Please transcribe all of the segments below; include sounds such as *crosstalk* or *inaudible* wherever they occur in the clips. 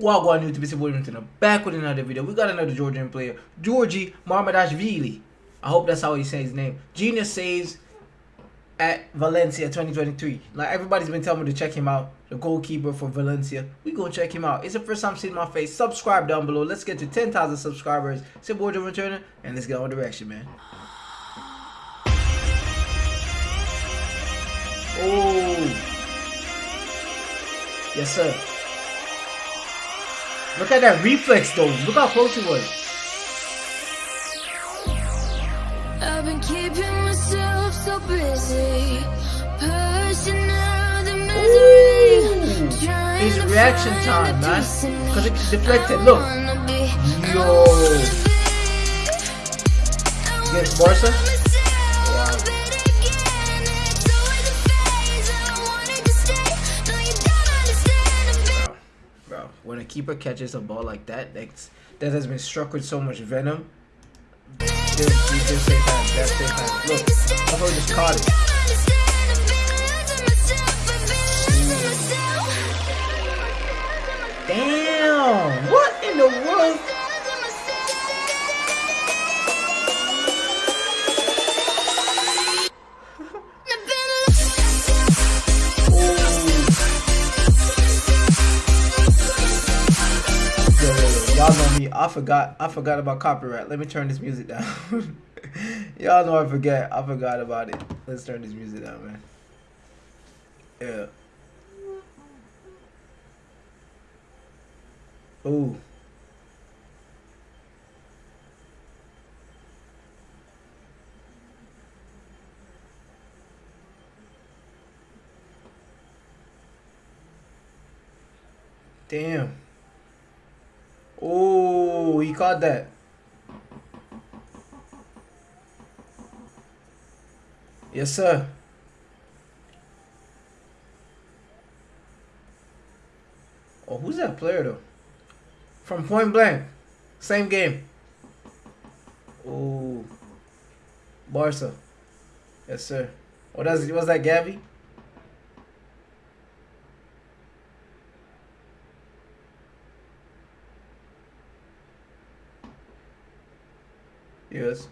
What going on YouTube? It's Williamson back with another video. We got another Georgian player, Georgi Marmadashvili. I hope that's how he says his name. Genius saves at Valencia 2023. Like everybody's been telling me to check him out. The goalkeeper for Valencia. We go check him out. It's the first time seeing my face. Subscribe down below. Let's get to 10,000 subscribers. It's your boy Joe Returner, and let's get on direction, man. Oh. Yes, sir. Look at that reflex though. Look how close he was. I've been keeping myself so busy. Pushing out the misery. His reaction time, man. Because it deflected. Look. Yo. Against Barca. When a keeper catches a ball like that, that's, that has been struck with so much venom, that. Look, Buffalo just caught it. Damn! What in the world? I forgot. I forgot about copyright. Let me turn this music down. *laughs* Y'all know I forget. I forgot about it. Let's turn this music down, man. Yeah. Ooh. Damn. Oh, that. Yes, sir. Oh, who's that player, though? From Point Blank. Same game. Oh. Barca. Yes, sir. Oh, that's, was that Gavi? Yes.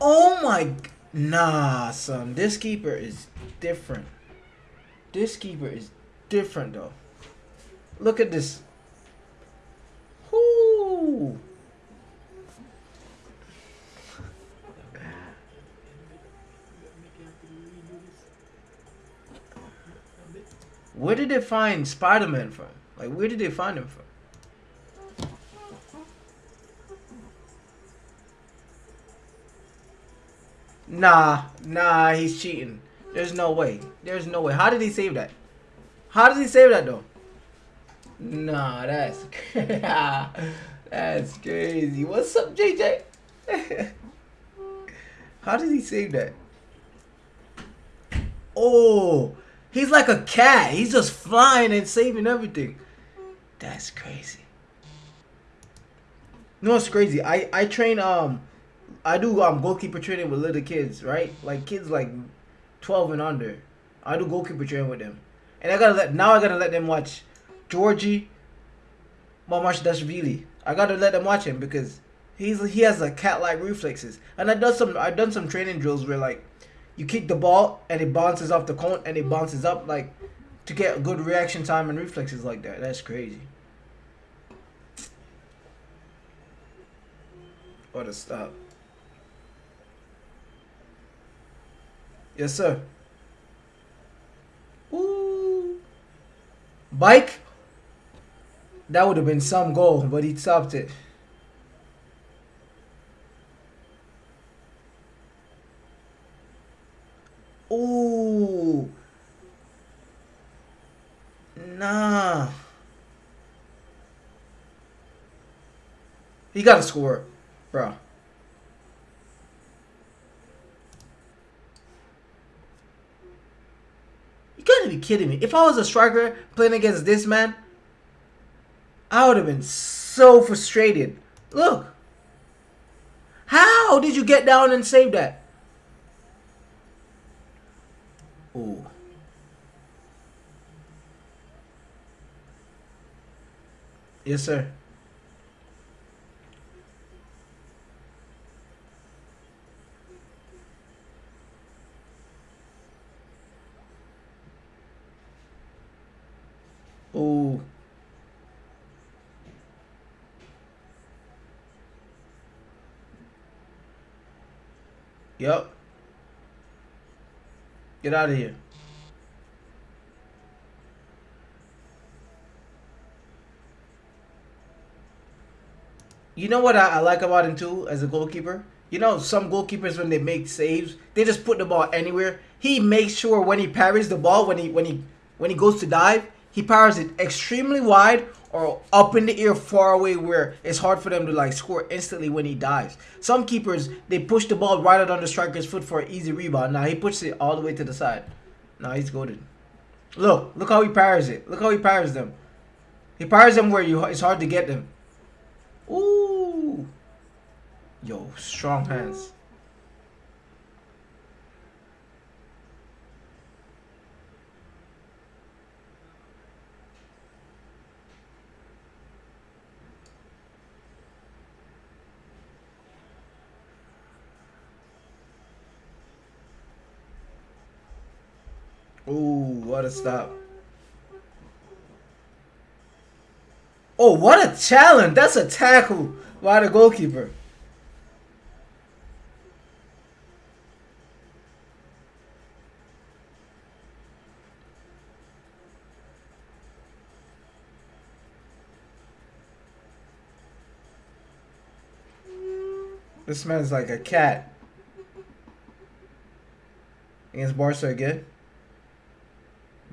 Oh my... Nah, son. This keeper is different. This keeper is different, though. Look at this. Where did they find Spider-Man from? Like, where did they find him from? Nah, nah, he's cheating. There's no way. There's no way. How did he save that? How does he save that though? Nah, that's *laughs* that's crazy. What's up, JJ? *laughs* How did he save that? Oh, He's like a cat. He's just flying and saving everything. That's crazy. No, it's crazy. I I train um, I do um goalkeeper training with little kids, right? Like kids like twelve and under. I do goalkeeper training with them, and I gotta let now I gotta let them watch Georgie, Georgi Mamardashvili. I gotta let them watch him because he's he has a cat like reflexes, and I done some I've done some training drills where like you kick the ball and it bounces off the cone and it bounces up like to get good reaction time and reflexes like that. That's crazy. What a stop. Yes, sir. Ooh. Bike? That would have been some goal, but he stopped it. Nah. He got to score, bro. You gotta be kidding me. If I was a striker playing against this man, I would have been so frustrated. Look. How did you get down and save that? Yes, sir. Oh. Yep. Get out of here. You know what I, I, like about him too as a goalkeeper? You know, some goalkeepers when they make saves, they just put the ball anywhere. He makes sure when he parries the ball, when he when he when he goes to dive, he powers it extremely wide or up in the air far away where it's hard for them to like score instantly when he dives. Some keepers they push the ball right out on the striker's foot for an easy rebound. Now he pushes it all the way to the side. Now he's goaded. Look, look how he powers it. Look how he powers them. He powers them where you it's hard to get them. Ooh. Yo, strong hands. Ooh, what a stop. What a challenge. That's a tackle by the goalkeeper. This man's like a cat. Against Barca again.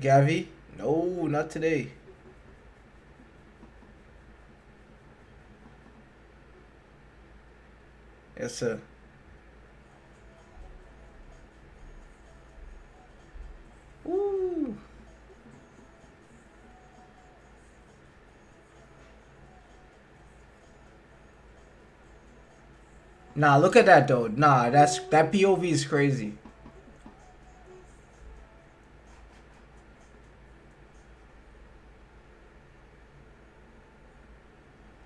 Gavi? No, not today. Yes, sir. Ooh. Uh. Nah, look at that though. Nah, that's that POV is crazy.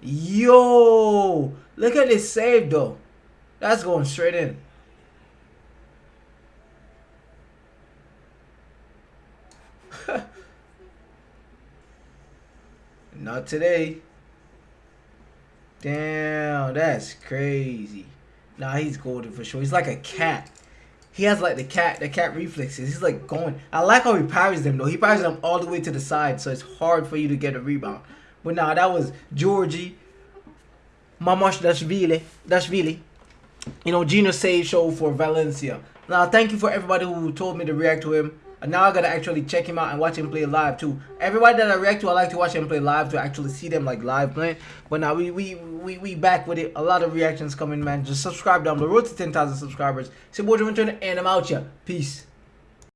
Yo, look at this save though. That's going straight in. *laughs* Not today. Damn, that's crazy. Nah, he's golden for sure. He's like a cat. He has like the cat, the cat reflexes. He's like going. I like how he parries them though. He parries them all the way to the side, so it's hard for you to get a rebound. But nah, that was Georgie, Mamash Dashvili, Dashvili. You know, Gino Say show for Valencia. Now, thank you for everybody who told me to react to him. And now I gotta actually check him out and watch him play live too. Everybody that I react to, I like to watch him play live to actually see them like live playing. But now we we we we back with it. A lot of reactions coming, man. Just subscribe down the road to 10,000 subscribers. It's your boy and I'm out here. Peace.